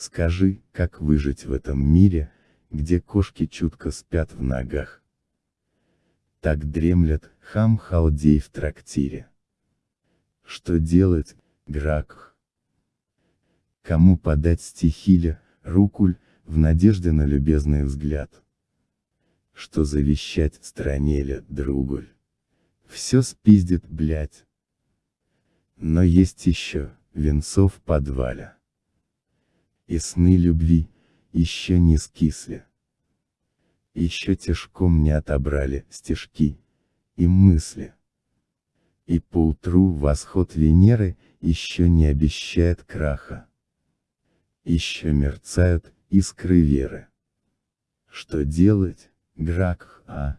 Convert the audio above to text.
Скажи, как выжить в этом мире, где кошки чутко спят в ногах. Так дремлет хам халдей в трактире. Что делать, Гракх? Кому подать стихиля, рукуль, в надежде на любезный взгляд? Что завещать странеля, другуль? Все спиздит, блять. Но есть еще, венцо в. И сны любви, еще не скисли. Еще тяжком не отобрали стежки и мысли. И поутру восход Венеры еще не обещает краха. Еще мерцают искры веры. Что делать, Гракх, а?